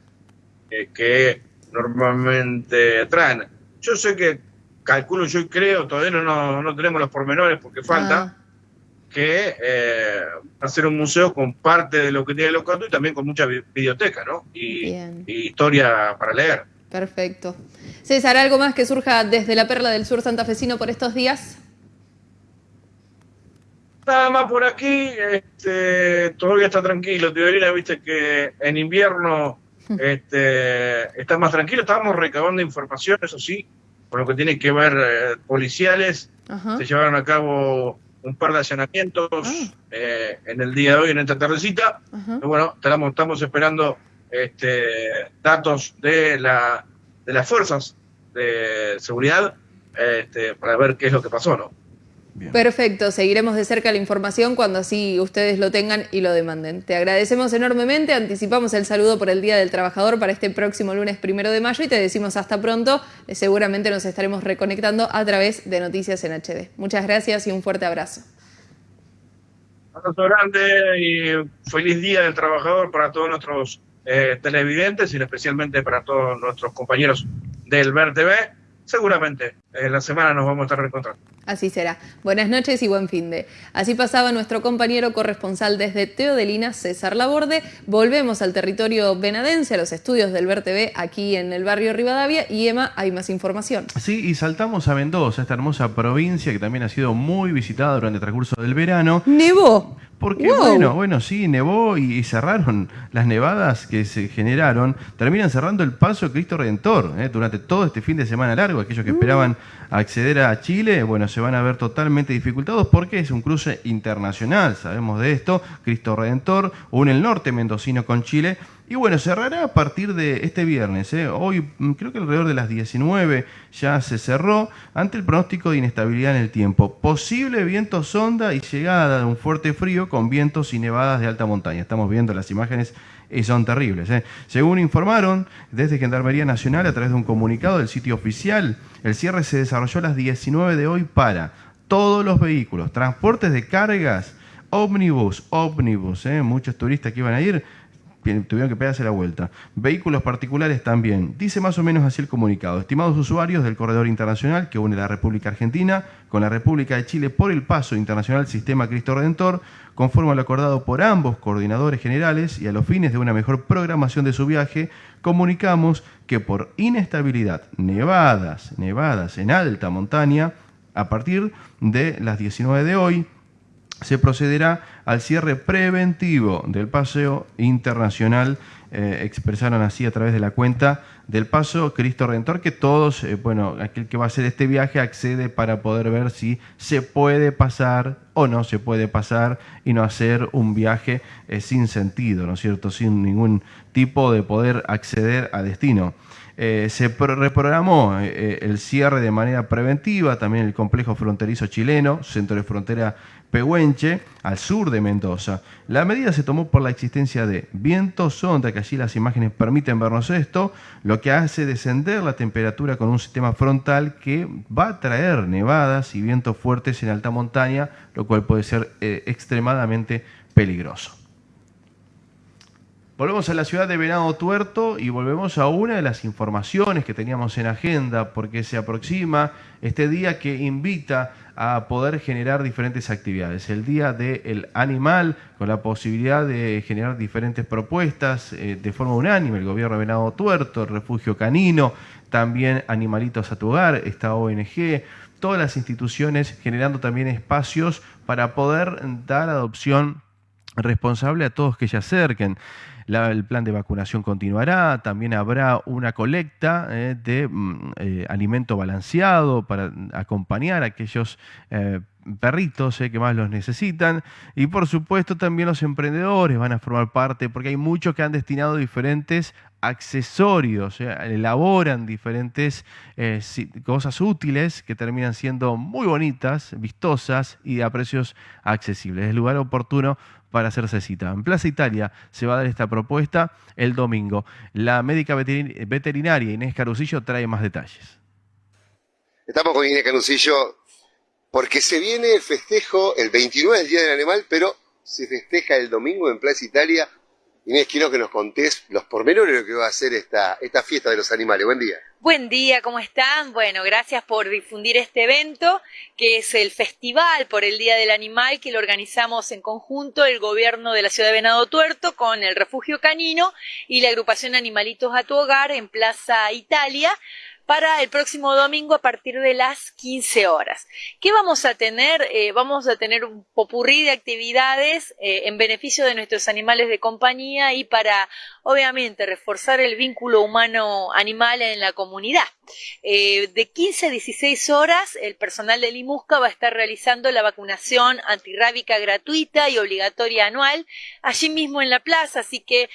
S14: eh, que normalmente traen. Yo sé que calculo yo y creo, todavía no, no, tenemos los pormenores porque falta, ah. que eh, ser un museo con parte de lo que tiene el Locato y también con mucha biblioteca, ¿no? Y, historia para leer.
S3: Perfecto. César, ¿algo más que surja desde la Perla del Sur santafesino por estos días?
S14: Nada más por aquí, este, todavía está tranquilo. Teodorina, viste que en invierno este, está más tranquilo. Estábamos recabando información, eso sí, con lo que tiene que ver eh, policiales. Se llevaron a cabo un par de allanamientos ah. eh, en el día de hoy, en esta tardecita. bueno, estamos, estamos esperando este, datos de, la, de las fuerzas de seguridad este, para ver qué es lo que pasó, ¿no?
S3: Perfecto, seguiremos de cerca la información cuando así ustedes lo tengan y lo demanden. Te agradecemos enormemente, anticipamos el saludo por el Día del Trabajador para este próximo lunes primero de mayo y te decimos hasta pronto, eh, seguramente nos estaremos reconectando a través de Noticias en HD. Muchas gracias y un fuerte abrazo.
S14: Abrazo grande y feliz Día del Trabajador para todos nuestros eh, televidentes y especialmente para todos nuestros compañeros del Ver TV. Seguramente en la semana nos vamos a estar reencontrando.
S3: Así será. Buenas noches y buen fin de. Así pasaba nuestro compañero corresponsal desde Teodelina, César Laborde. Volvemos al territorio venadense, a los estudios del TV aquí en el barrio Rivadavia. Y Emma, hay más información.
S2: Sí, y saltamos a Mendoza, esta hermosa provincia que también ha sido muy visitada durante el transcurso del verano.
S3: Nevó.
S2: Porque bueno, bueno, sí, nevó y, cerraron las nevadas que se generaron, terminan cerrando el paso de Cristo Redentor ¿eh? durante todo este fin de semana largo. Aquellos que mm. esperaban acceder a Chile, bueno, se van a ver totalmente dificultados porque es un cruce internacional, sabemos de esto, Cristo Redentor, une el norte mendocino con Chile y bueno, cerrará a partir de este viernes. ¿eh? Hoy mm, creo que alrededor de las 19 ya se cerró ante el pronóstico de inestabilidad en el tiempo. Posible viento sonda y llegada de un fuerte frío con vientos y nevadas de alta montaña. Estamos viendo las imágenes y son terribles. ¿eh? Según informaron desde Gendarmería Nacional a través de un comunicado del sitio oficial, el cierre se desarrolló a las 19 de hoy para todos los vehículos, transportes de cargas, ómnibus, ómnibus, ¿eh? muchos turistas que iban a ir tuvieron que pegarse la vuelta. Vehículos particulares también. Dice más o menos así el comunicado. Estimados usuarios del corredor internacional que une la República Argentina con la República de Chile por el paso internacional Sistema Cristo Redentor, conforme a lo acordado por ambos coordinadores generales y a los fines de una mejor programación de su viaje, comunicamos que por inestabilidad, nevadas, nevadas en alta montaña, a partir de las 19 de hoy, se procederá al cierre preventivo del paseo internacional, eh, expresaron así a través de la cuenta del paso Cristo Redentor, que todos, eh, bueno, aquel que va a hacer este viaje accede para poder ver si se puede pasar o no se puede pasar y no hacer un viaje eh, sin sentido, ¿no es cierto?, sin ningún tipo de poder acceder a destino. Se reprogramó el cierre de manera preventiva, también el complejo fronterizo chileno, centro de frontera Pehuenche, al sur de Mendoza. La medida se tomó por la existencia de vientos sonda, que allí las imágenes permiten vernos esto, lo que hace descender la temperatura con un sistema frontal que va a traer nevadas y vientos fuertes en alta montaña, lo cual puede ser eh, extremadamente peligroso. Volvemos a la ciudad de Venado Tuerto y volvemos a una de las informaciones que teníamos en agenda porque se aproxima este día que invita a poder generar diferentes actividades. El Día del Animal, con la posibilidad de generar diferentes propuestas eh, de forma unánime, el gobierno de Venado Tuerto, el Refugio Canino, también Animalitos a tu Hogar, esta ONG, todas las instituciones generando también espacios para poder dar adopción responsable a todos que se acerquen el plan de vacunación continuará, también habrá una colecta eh, de mm, eh, alimento balanceado para acompañar a aquellos eh, perritos que más los necesitan. Y por supuesto también los emprendedores van a formar parte, porque hay muchos que han destinado diferentes accesorios, elaboran diferentes cosas útiles que terminan siendo muy bonitas, vistosas y a precios accesibles. Es el lugar oportuno para hacerse cita. En Plaza Italia se va a dar esta propuesta el domingo. La médica veterinaria Inés Carusillo trae más detalles.
S15: Estamos con Inés Carusillo porque se viene el festejo, el 29 del Día del Animal, pero se festeja el domingo en Plaza Italia. Inés, quiero que nos contés los pormenores de lo que va a ser esta, esta fiesta de los animales. Buen día.
S16: Buen día, ¿cómo están? Bueno, gracias por difundir este evento, que es el Festival por el Día del Animal, que lo organizamos en conjunto el gobierno de la ciudad de Venado Tuerto con el Refugio Canino y la agrupación Animalitos a tu Hogar en Plaza Italia para el próximo domingo a partir de las 15 horas. ¿Qué vamos a tener? Eh, vamos a tener un popurrí de actividades eh, en beneficio de nuestros animales de compañía y para, obviamente, reforzar el vínculo humano-animal en la comunidad. Eh, de 15 a 16 horas, el personal de Limusca va a estar realizando la vacunación antirrábica gratuita y obligatoria anual allí mismo en la plaza, así que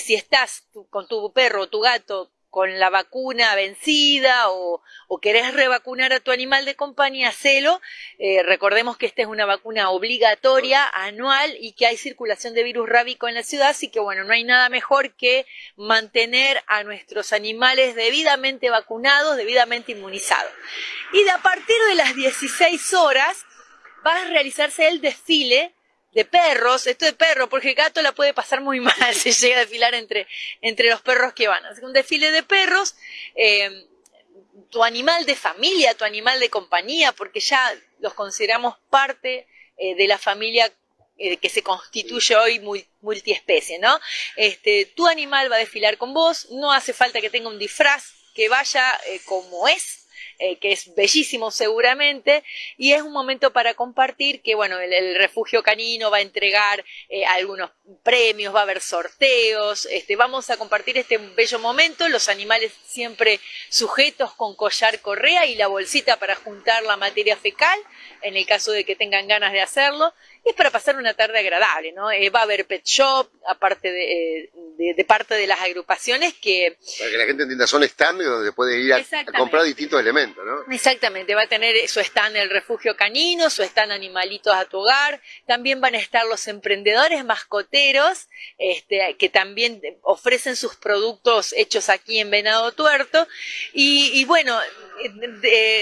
S16: si estás con tu perro o tu gato con la vacuna vencida o, querés revacunar a tu animal de compañía, celo. Eh, recordemos que esta es una vacuna obligatoria, anual, y que hay circulación de virus rábico en la ciudad, así que bueno, no hay nada mejor que mantener a nuestros animales debidamente vacunados, debidamente inmunizados. Y de a partir de las 16 horas va a realizarse el desfile de perros, esto de perro, porque el gato la puede pasar muy mal si llega a desfilar entre, entre los perros que van. Así que un desfile de perros, eh, tu animal de familia, tu animal de compañía, porque ya los consideramos parte eh, de la familia eh, que se constituye hoy multiespecie, ¿no? Este, tu animal va a desfilar con vos, no hace falta que tenga un disfraz, que vaya como es, eh, que es bellísimo seguramente, y es un momento para compartir que, bueno, el, refugio canino va a entregar eh, algunos premios, va a haber sorteos, este, vamos a compartir este bello momento, los animales siempre sujetos con collar correa y la bolsita para juntar la materia fecal, en el caso de que tengan ganas de hacerlo, es para pasar una tarde agradable, ¿no? Eh, va a haber pet shop, aparte de, de, parte de las agrupaciones que...
S15: Para que la gente entienda, son stand donde puede ir a, comprar distintos elementos, ¿no?
S16: Exactamente, va a tener su stand el refugio canino, su stand animalitos a tu hogar, también van a estar los emprendedores mascoteros, este, que también ofrecen sus productos hechos aquí en Venado Tuerto, y, y bueno,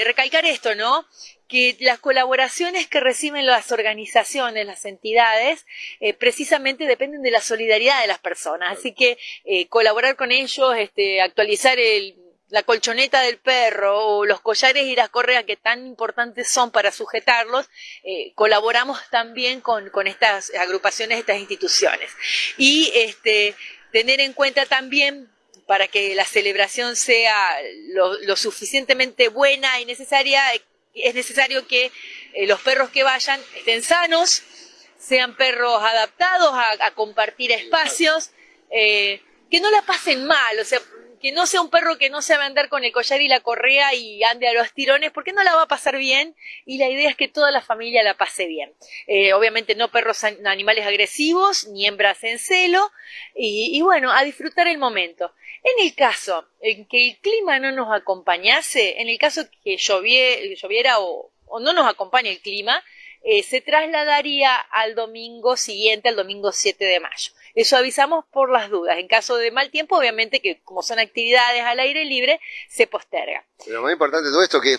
S16: recalcar esto, ¿no? Que las colaboraciones que reciben las organizaciones, las entidades, eh, precisamente dependen de la solidaridad de las personas. Así que eh, colaborar con ellos, este, actualizar la colchoneta del perro o los collares y las correas que tan importantes son para sujetarlos, eh, colaboramos también con, estas agrupaciones, estas instituciones. Y este, tener en cuenta también para que la celebración sea lo suficientemente buena y necesaria, es necesario que eh, los perros que vayan estén sanos, sean perros adaptados a, compartir espacios, eh, que no la pasen mal, o sea, que no sea un perro que no sabe andar con el collar y la correa y ande a los tirones, porque no la va a pasar bien y la idea es que toda la familia la pase bien. Eh, obviamente no perros animales agresivos, ni hembras en celo, y bueno, a disfrutar el momento. En el caso en que el clima no nos acompañase, en el caso que lloviera o, no nos acompañe el clima, eh, se trasladaría al domingo siguiente, al domingo 7 de mayo. Eso avisamos por las dudas. En caso de mal tiempo, obviamente que como son actividades al aire libre, se posterga.
S15: Pero lo más importante de todo esto que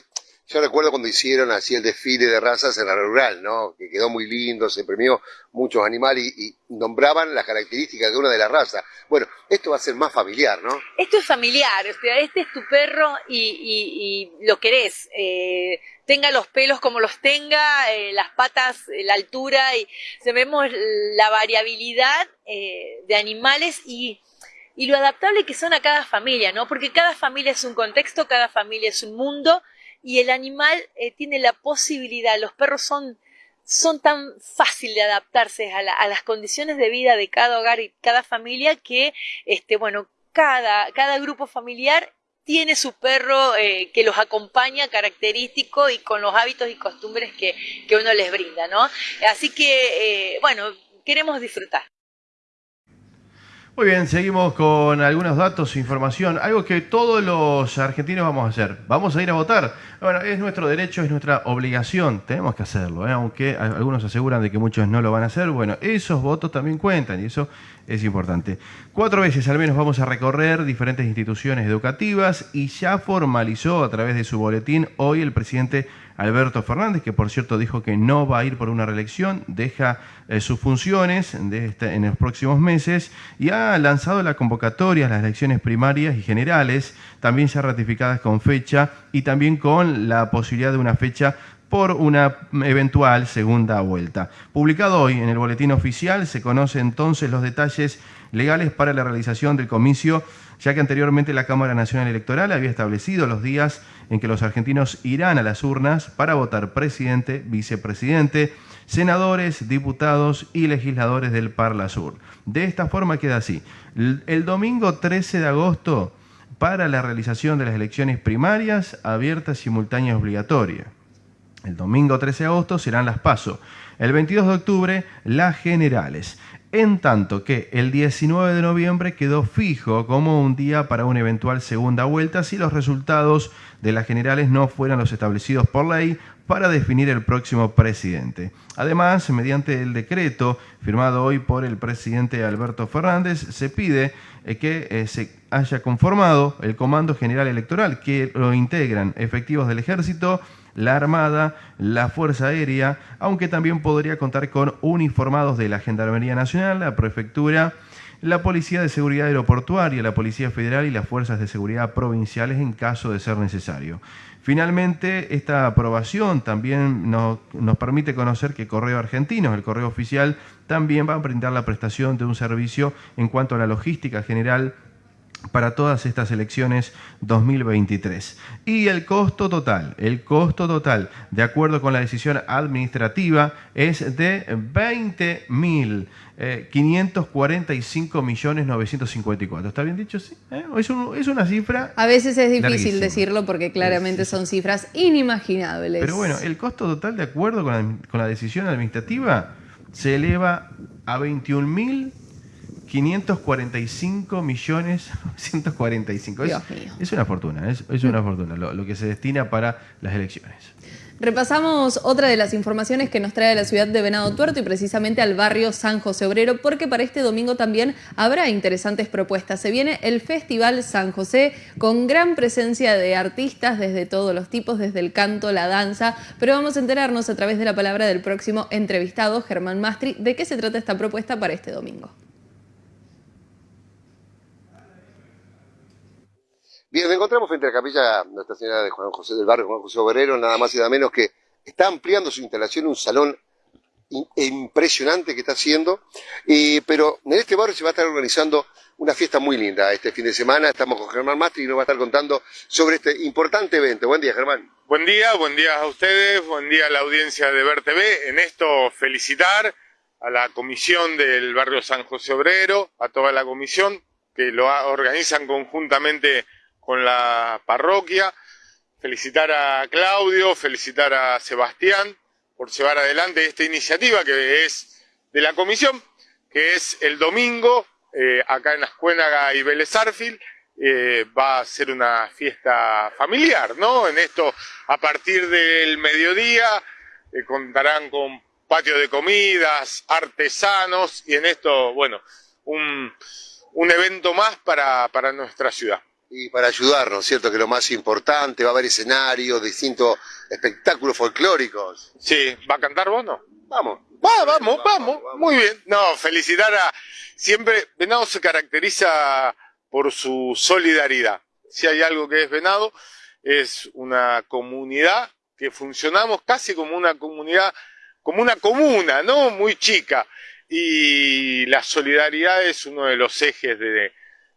S15: Yo recuerdo cuando hicieron así el desfile de razas en la rural, ¿no? Que quedó muy lindo, se premió muchos animales y, nombraban las características de una de las razas. Bueno, esto va a ser más familiar, ¿no?
S16: Esto es familiar, este es tu perro y, lo querés. Eh, tenga los pelos como los tenga, eh, las patas, eh, la altura, y vemos la variabilidad de animales y y lo adaptable que son a cada familia, ¿no? Porque cada familia es un contexto, cada familia es un mundo y el animal eh, tiene la posibilidad, los perros son, son tan fácil de adaptarse a, las condiciones de vida de cada hogar y cada familia que, este, bueno, cada, cada grupo familiar tiene su perro eh, que los acompaña característico y con los hábitos y costumbres que, que uno les brinda, ¿no? Así que, eh, bueno, queremos disfrutar.
S2: Muy bien, seguimos con algunos datos información. Algo que todos los argentinos vamos a hacer. Vamos a ir a votar. Bueno, es nuestro derecho, es nuestra obligación. Tenemos que hacerlo, ¿eh? aunque algunos aseguran de que muchos no lo van a hacer. Bueno, esos votos también cuentan y eso es importante. Cuatro veces al menos vamos a recorrer diferentes instituciones educativas y ya formalizó a través de su boletín hoy el presidente Alberto Fernández, que por cierto dijo que no va a ir por una reelección, deja eh, sus funciones este, en los próximos meses y ha lanzado la convocatoria las elecciones primarias y generales, también ya ratificadas con fecha y también con la posibilidad de una fecha por una eventual segunda vuelta. Publicado hoy en el boletín oficial se conocen entonces los detalles legales para la realización del comicio, ya que anteriormente la Cámara Nacional Electoral había establecido los días en que los argentinos irán a las urnas para votar presidente, vicepresidente, senadores, diputados y legisladores del Parla Sur. De esta forma queda así. El domingo 13 de agosto para la realización de las elecciones primarias, abiertas, simultáneas obligatorias. El domingo 13 de agosto serán las PASO. El 22 de octubre, las generales en tanto que el 19 de noviembre quedó fijo como un día para una eventual segunda vuelta si los resultados de las generales no fueran los establecidos por ley para definir el próximo presidente. Además, mediante el decreto firmado hoy por el presidente Alberto Fernández, se pide eh, que eh, se haya conformado el Comando General Electoral, que lo integran efectivos del Ejército, la Armada, la Fuerza Aérea, aunque también podría contar con uniformados de la Gendarmería Nacional, la Prefectura, la Policía de Seguridad Aeroportuaria, la Policía Federal y las Fuerzas de Seguridad Provinciales en caso de ser necesario. Finalmente, esta aprobación también nos, permite conocer que Correo Argentino, el correo oficial, también va a brindar la prestación de un servicio en cuanto a la logística general para todas estas elecciones 2023. Y el costo total, el costo total, de acuerdo con la decisión administrativa, es de 20.545 eh, millones 954. ¿Está bien dicho? Sí. ¿Eh? Es, una cifra.
S3: A veces es difícil decirlo porque claramente son cifras inimaginables.
S2: Pero bueno, el costo total, de acuerdo con la, con la decisión administrativa, se eleva a 21.000 545 millones 945. Es, es, una fortuna, es, una fortuna lo, que se destina para las elecciones.
S3: Repasamos otra de las informaciones que nos trae la ciudad de Venado Tuerto y precisamente al barrio San José Obrero, porque para este domingo también habrá interesantes propuestas. Se viene el Festival San José con gran presencia de artistas desde todos los tipos, desde el canto, la danza, pero vamos a enterarnos a través de la palabra del próximo entrevistado, Germán Mastri, de qué se trata esta propuesta para este domingo.
S15: Bien, nos encontramos frente a la capilla Nuestra Señora de Juan José del Barrio, Juan José Obrero, nada más y nada menos que está ampliando su instalación, un salón impresionante que está haciendo, pero en este barrio se va a estar organizando una fiesta muy linda este fin de semana. Estamos con Germán Mastri y nos va a estar contando sobre este importante evento. Buen día, Germán.
S17: Buen día, buen día a ustedes, buen día a la audiencia de Ver TV. En esto felicitar a la comisión del barrio San José Obrero, a toda la comisión que lo organizan conjuntamente con la parroquia, felicitar a Claudio, felicitar a Sebastián por llevar adelante esta iniciativa que es de la comisión, que es el domingo, eh, acá en Ascuénaga y Vélez eh, va a ser una fiesta familiar, ¿no? En esto, a partir del mediodía, eh, contarán con patio de comidas, artesanos, y en esto, bueno, un, un evento más para, para nuestra ciudad.
S15: Y para ayudarnos, ¿cierto? Que lo más importante, va a haber escenarios, distintos espectáculos folclóricos.
S17: Sí, ¿va a cantar vos no?
S15: Vamos.
S17: Va, vamos, vamos, muy bien. No, felicitar a... Siempre, Venado se caracteriza por su solidaridad. Si hay algo que es Venado, es una comunidad que funcionamos casi como una comunidad, como una comuna, ¿no? Muy chica. Y la solidaridad es uno de los ejes de,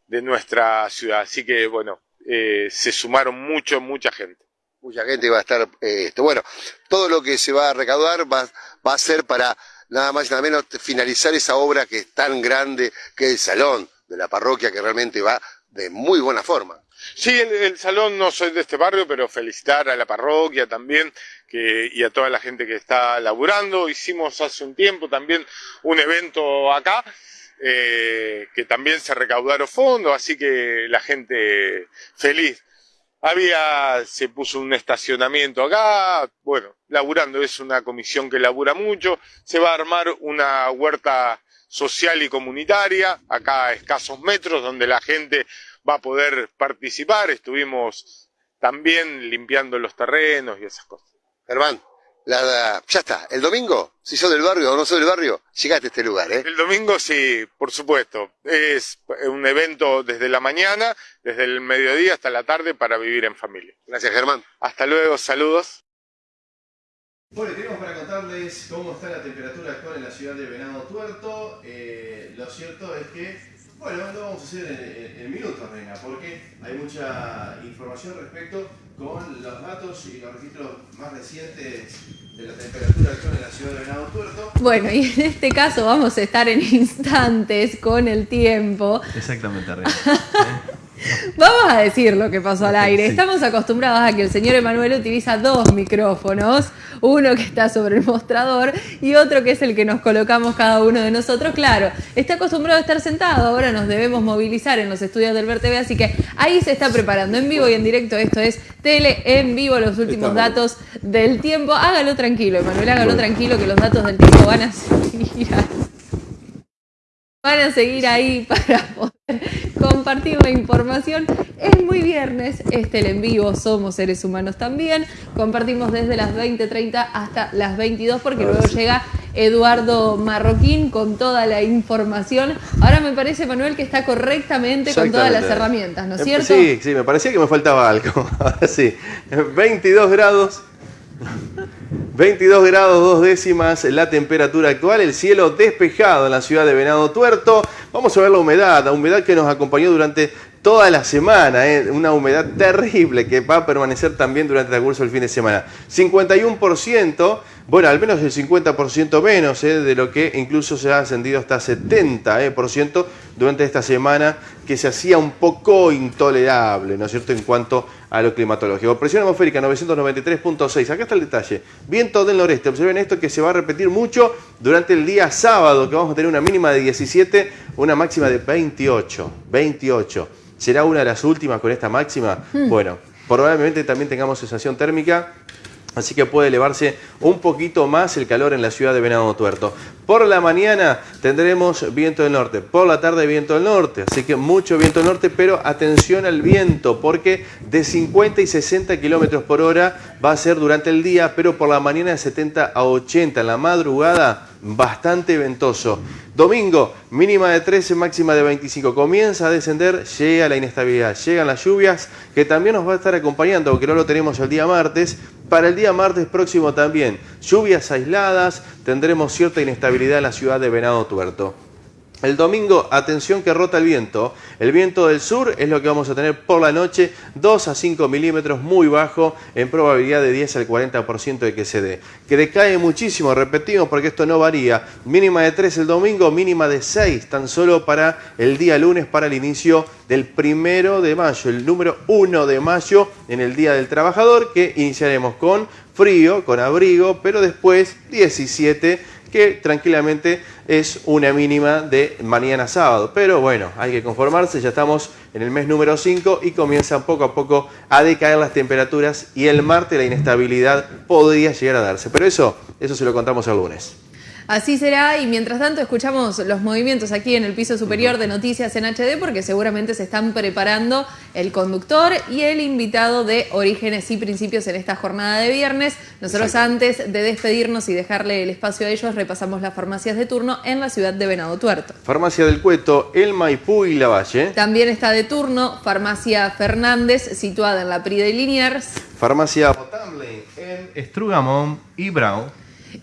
S17: de nuestra ciudad. Así que, bueno, eh, se sumaron mucho, mucha gente.
S15: Mucha gente va a estar, eh, esto. bueno, todo lo que se va a recaudar va, va a ser para nada más y nada menos finalizar esa obra que es tan grande que es el salón de la parroquia que realmente va de muy buena forma.
S17: Sí, el, salón no soy de este barrio, pero felicitar a la parroquia también que, y a toda la gente que está laburando. Hicimos hace un tiempo también un evento acá eh, que también se recaudaron fondos, así que la gente feliz. Había, se puso un estacionamiento acá, bueno, laburando, es una comisión que labura mucho, se va a armar una huerta social y comunitaria, acá a escasos metros, donde la gente va a poder participar. Estuvimos también limpiando los terrenos y esas cosas.
S15: Germán, la, ya está, el domingo, si sos del barrio o no sos del barrio, llegaste a este lugar, ¿eh?
S17: El domingo sí, por supuesto. Es un evento desde la mañana, desde el mediodía hasta la tarde para vivir en familia.
S15: Gracias, Germán.
S17: Hasta luego, saludos.
S2: Bueno, tenemos para contarles cómo está la temperatura actual en la ciudad de Venado Tuerto. Eh, lo cierto es que bueno, lo vamos a hacer en, en, minutos, Reina, porque hay mucha información respecto con los datos y los registros más recientes de la temperatura actual en la ciudad de Venado Tuerto.
S3: Bueno, y en este caso vamos a estar en instantes con el tiempo.
S2: Exactamente, Reina.
S3: Vamos a decir lo que pasó al aire. Estamos acostumbrados a que el señor Emanuel utiliza dos micrófonos, uno que está sobre el mostrador y otro que es el que nos colocamos cada uno de nosotros. Claro, está acostumbrado a estar sentado, ahora nos debemos movilizar en los estudios del VerTV, así que ahí se está preparando en vivo y en directo. Esto es Tele en vivo, los últimos datos del tiempo. Hágalo tranquilo, Emanuel, hágalo tranquilo que los datos del tiempo van a seguir van a seguir ahí para poder compartir la información. Es muy viernes, este el en vivo, somos seres humanos también. Compartimos desde las 20.30 hasta las 22 porque luego llega Eduardo Marroquín con toda la información. Ahora me parece, Manuel, que está correctamente con todas las herramientas, ¿no es cierto?
S2: Sí, sí, me parecía que me faltaba algo. Ahora sí, 22 grados 22 grados dos décimas la temperatura actual, el cielo despejado en la ciudad de Venado Tuerto. Vamos a ver la humedad, la humedad que nos acompañó durante toda la semana, ¿eh? una humedad terrible que va a permanecer también durante el curso del fin de semana. 51%, bueno, al menos el 50% menos ¿eh? de lo que incluso se ha ascendido hasta 70% ¿eh? durante esta semana, que se hacía un poco intolerable, ¿no es cierto?, en cuanto a lo climatológico. Presión atmosférica 993.6, acá está el detalle. Viento del noreste, observen esto que se va a repetir mucho durante el día sábado, que vamos a tener una mínima de 17, una máxima de 28, 28 será una de las últimas con esta máxima. Hmm. Bueno, probablemente también tengamos sensación térmica Así que puede elevarse un poquito más el calor en la ciudad de Venado Tuerto. Por la mañana tendremos viento del norte, por la tarde viento del norte, así que mucho viento del norte, pero atención al viento, porque de 50 y 60 kilómetros por hora va a ser durante el día, pero por la mañana de 70 a 80, en la madrugada bastante ventoso. Domingo, mínima de 13, máxima de 25. Comienza a descender, llega la inestabilidad, llegan las lluvias, que también nos va a estar acompañando, aunque no lo tenemos el día martes. Para el día martes próximo también, lluvias aisladas, tendremos cierta inestabilidad en la ciudad de Venado Tuerto. El domingo, atención que rota el viento. El viento del sur es lo que vamos a tener por la noche, 2 a 5 milímetros, muy bajo, en probabilidad de 10 al 40% de que se dé. Que decae muchísimo, repetimos, porque esto no varía. Mínima de 3 el domingo, mínima de 6, tan solo para el día lunes, para el inicio del primero de mayo, el número 1 de mayo, en el Día del Trabajador, que iniciaremos con frío, con abrigo, pero después 17 que tranquilamente es una mínima de mañana sábado. Pero bueno, hay que conformarse, ya estamos en el mes número 5 y comienzan poco a poco a decaer las temperaturas y el martes la inestabilidad podría llegar a darse. Pero eso, eso se lo contamos el lunes.
S3: Así será y mientras tanto escuchamos los movimientos aquí en el piso superior de Noticias en HD porque seguramente se están preparando el conductor y el invitado de Orígenes y Principios en esta jornada de viernes. Nosotros antes de despedirnos y dejarle el espacio a ellos repasamos las farmacias de turno en la ciudad de Venado Tuerto.
S2: Farmacia del Cueto, El Maipú y La Valle.
S3: También está de turno Farmacia Fernández situada en la Prida y Liniers.
S2: Farmacia Potable en Estrugamón y Brown.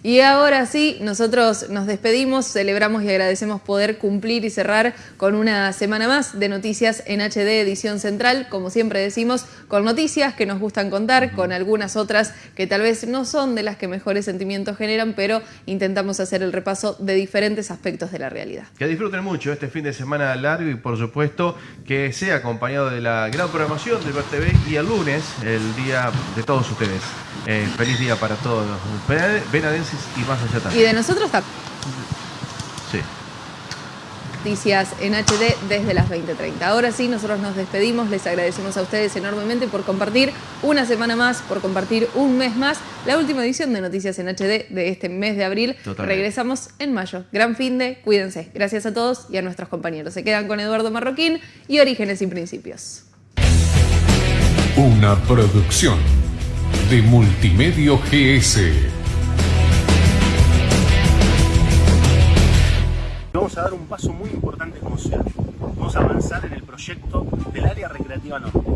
S3: Y ahora sí, nosotros nos despedimos, celebramos y agradecemos poder cumplir y cerrar con una semana más de noticias en HD edición central, como siempre decimos, con noticias que nos gustan contar, con algunas otras que tal vez no son de las que mejores sentimientos generan, pero intentamos hacer el repaso de diferentes aspectos de la realidad.
S2: Que disfruten mucho este fin de semana largo y por supuesto que sea acompañado de la gran programación del TV y el lunes, el día de todos ustedes. Eh, feliz día para todos los y más allá también.
S3: Y de nosotros también.
S2: Sí.
S3: Noticias en HD desde las 20.30. Ahora sí, nosotros nos despedimos. Les agradecemos a ustedes enormemente por compartir una semana más, por compartir un mes más. La última edición de Noticias en HD de este mes de abril.
S2: Totalmente.
S3: Regresamos en mayo. Gran fin de, cuídense. Gracias a todos y a nuestros compañeros. Se quedan con Eduardo Marroquín y Orígenes y Principios.
S5: Una producción de Multimedio GS.
S4: Vamos a dar un paso muy importante como ciudad. Vamos a avanzar en el proyecto del área recreativa norte.